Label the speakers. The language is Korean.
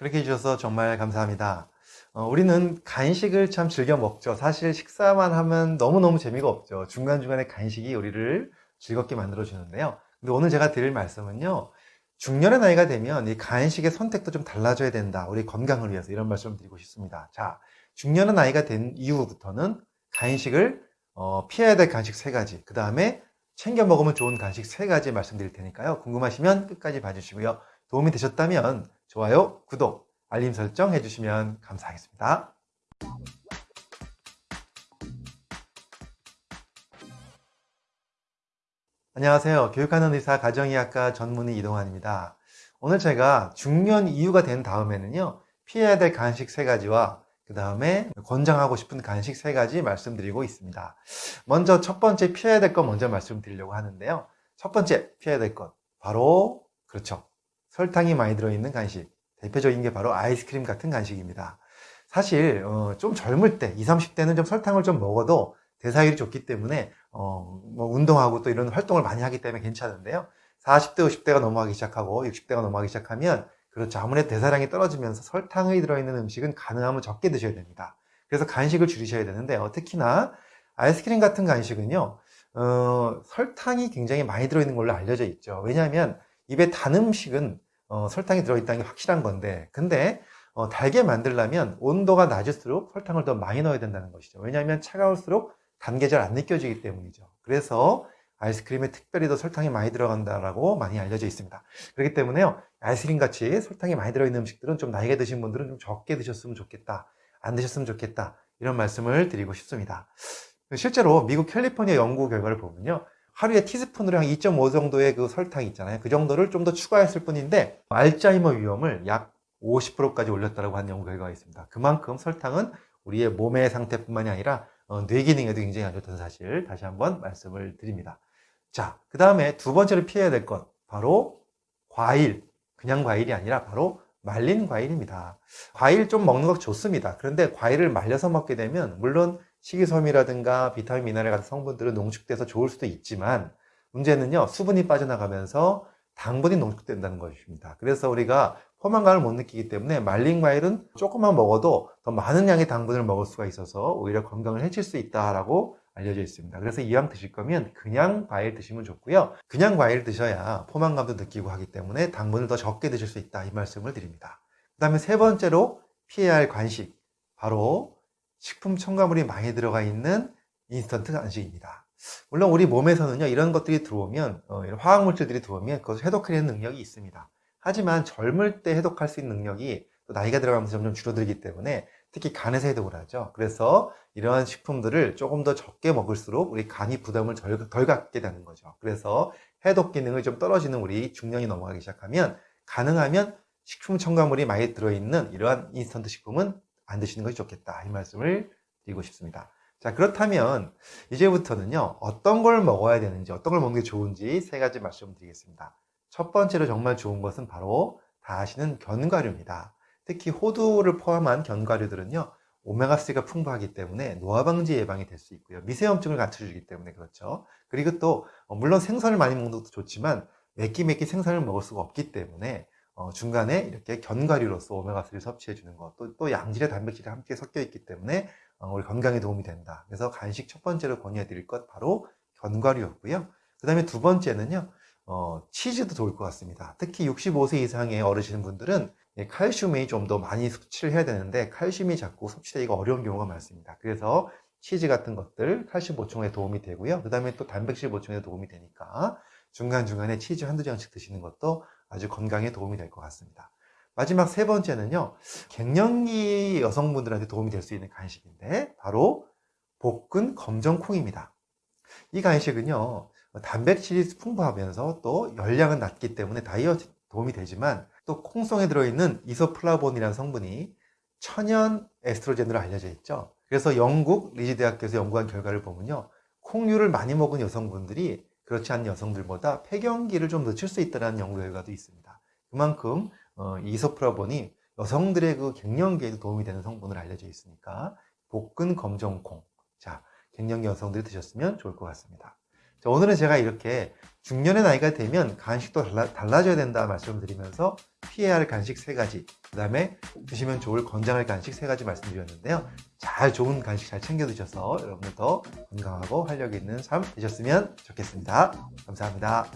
Speaker 1: 그렇게 해주셔서 정말 감사합니다. 어, 우리는 간식을 참 즐겨 먹죠. 사실 식사만 하면 너무너무 재미가 없죠. 중간중간에 간식이 우리를 즐겁게 만들어주는데요. 근데 오늘 제가 드릴 말씀은요. 중년의 나이가 되면 이 간식의 선택도 좀 달라져야 된다. 우리 건강을 위해서 이런 말씀을 드리고 싶습니다. 자, 중년의 나이가 된 이후부터는 간식을 어, 피해야 될 간식 세 가지, 그 다음에 챙겨 먹으면 좋은 간식 세 가지 말씀드릴 테니까요. 궁금하시면 끝까지 봐주시고요. 도움이 되셨다면 좋아요, 구독, 알림 설정 해주시면 감사하겠습니다. 안녕하세요. 교육하는 의사 가정의학과 전문의 이동환입니다. 오늘 제가 중년 이후가 된 다음에는요, 피해야 될 간식 세 가지와 그 다음에 권장하고 싶은 간식 세 가지 말씀드리고 있습니다. 먼저 첫 번째 피해야 될 것 먼저 말씀드리려고 하는데요. 첫 번째 피해야 될 것, 바로, 그렇죠. 설탕이 많이 들어있는 간식. 대표적인 게 바로 아이스크림 같은 간식입니다. 사실 어, 좀 젊을 때 20, 30대는 좀 설탕을 좀 먹어도 대사율이 좋기 때문에 어, 뭐 운동하고 또 이런 활동을 많이 하기 때문에 괜찮은데요. 40대, 50대가 넘어가기 시작하고 60대가 넘어가기 시작하면 그렇죠. 아무래도 대사량이 떨어지면서 설탕이 들어있는 음식은 가능하면 적게 드셔야 됩니다. 그래서 간식을 줄이셔야 되는데요. 특히나 아이스크림 같은 간식은요. 어, 설탕이 굉장히 많이 들어있는 걸로 알려져 있죠. 왜냐하면 입에 단 음식은 어, 설탕이 들어있다는 게 확실한 건데 근데 어, 달게 만들려면 온도가 낮을수록 설탕을 더 많이 넣어야 된다는 것이죠. 왜냐하면 차가울수록 단게잘안 느껴지기 때문이죠. 그래서 아이스크림에 특별히 더 설탕이 많이 들어간다라고 많이 알려져 있습니다. 그렇기 때문에요 아이스크림 같이 설탕이 많이 들어있는 음식들은 좀 나이가 드신 분들은 좀 적게 드셨으면 좋겠다 안 드셨으면 좋겠다 이런 말씀을 드리고 싶습니다. 실제로 미국 캘리포니아 연구 결과를 보면요 하루에 티스푼으로 한 2.5 정도의 그 설탕 있잖아요. 그 정도를 좀 더 추가했을 뿐인데 알츠하이머 위험을 약 50%까지 올렸다고 하는 연구 결과가 있습니다. 그만큼 설탕은 우리의 몸의 상태뿐만이 아니라 어, 뇌 기능에도 굉장히 안 좋다는 사실 다시 한번 말씀을 드립니다. 자, 그 다음에 두 번째로 피해야 될것 바로 과일, 그냥 과일이 아니라 바로 말린 과일입니다. 과일 좀 먹는 것 좋습니다. 그런데 과일을 말려서 먹게 되면 물론 식이섬유라든가 비타민, 미네랄 같은 성분들은 농축돼서 좋을 수도 있지만 문제는요 수분이 빠져나가면서 당분이 농축된다는 것입니다. 그래서 우리가 포만감을 못 느끼기 때문에 말린 과일은 조금만 먹어도 더 많은 양의 당분을 먹을 수가 있어서 오히려 건강을 해칠 수 있다라고 알려져 있습니다. 그래서 이왕 드실 거면 그냥 과일 드시면 좋고요. 그냥 과일 드셔야 포만감도 느끼고 하기 때문에 당분을 더 적게 드실 수 있다 이 말씀을 드립니다. 그 다음에 세 번째로 피해야 할 간식 바로 식품 첨가물이 많이 들어가 있는 인스턴트 간식입니다. 물론 우리 몸에서는요 이런 것들이 들어오면 어, 이런 화학물질들이 들어오면 그것을 해독하는 능력이 있습니다. 하지만 젊을 때 해독할 수 있는 능력이 또 나이가 들어가면서 점점 줄어들기 때문에 특히 간에서 해독을 하죠. 그래서 이러한 식품들을 조금 더 적게 먹을수록 우리 간이 부담을 덜, 덜 갖게 되는 거죠. 그래서 해독 기능이 좀 떨어지는 우리 중년이 넘어가기 시작하면 가능하면 식품 첨가물이 많이 들어있는 이러한 인스턴트 식품은 안 드시는 것이 좋겠다. 이 말씀을 드리고 싶습니다. 자 그렇다면 이제부터는요 어떤 걸 먹어야 되는지 어떤 걸 먹는 게 좋은지 세 가지 말씀드리겠습니다. 첫 번째로 정말 좋은 것은 바로 다 아시는 견과류입니다. 특히 호두를 포함한 견과류들은요 오메가3가 풍부하기 때문에 노화 방지 예방이 될 수 있고요. 미세염증을 갖춰주기 때문에 그렇죠. 그리고 또 어, 물론 생선을 많이 먹는 것도 좋지만 몇끼몇끼 생선을 먹을 수가 없기 때문에 어, 중간에 이렇게 견과류로서 오메가3를 섭취해 주는 것, 또, 또 양질의 단백질이 함께 섞여 있기 때문에 어, 우리 건강에 도움이 된다. 그래서 간식 첫 번째로 권유해 드릴 것 바로 견과류였고요. 그 다음에 두 번째는요, 어, 치즈도 좋을 것 같습니다. 특히 65세 이상의 어르신 분들은 칼슘이 좀 더 많이 섭취를 해야 되는데 칼슘이 자꾸 섭취되기가 어려운 경우가 많습니다. 그래서 치즈 같은 것들 칼슘 보충에 도움이 되고요. 그 다음에 또 단백질 보충에 도움이 되니까 중간중간에 치즈 한두 장씩 드시는 것도 아주 건강에 도움이 될 것 같습니다. 마지막 세 번째는요. 갱년기 여성분들한테 도움이 될 수 있는 간식인데 바로 볶은 검정콩입니다. 이 간식은요. 단백질이 풍부하면서 또 열량은 낮기 때문에 다이어트 도움이 되지만 또 콩 속에 들어있는 이소플라본이라는 성분이 천연 에스트로겐으로 알려져 있죠. 그래서 영국 리즈 대학교에서 연구한 결과를 보면요. 콩류를 많이 먹은 여성분들이 그렇지 않은 여성들보다 폐경기를 좀 늦출 수 있다는 연구 결과도 있습니다. 그만큼 어, 이소프라본이 여성들의 그 갱년기에도 도움이 되는 성분을 알려져 있으니까 볶은 검정콩 자 갱년기 여성들이 드셨으면 좋을 것 같습니다. 자, 오늘은 제가 이렇게 중년의 나이가 되면 간식도 달라, 달라 져야 된다 말씀을 드리면서 피해야 할 간식 세 가지, 그 다음에 드시면 좋을 건강할 간식 세 가지 말씀드렸는데요. 잘 좋은 간식 잘 챙겨 드셔서 여러분들 더 건강하고 활력 있는 삶 되셨으면 좋겠습니다. 감사합니다.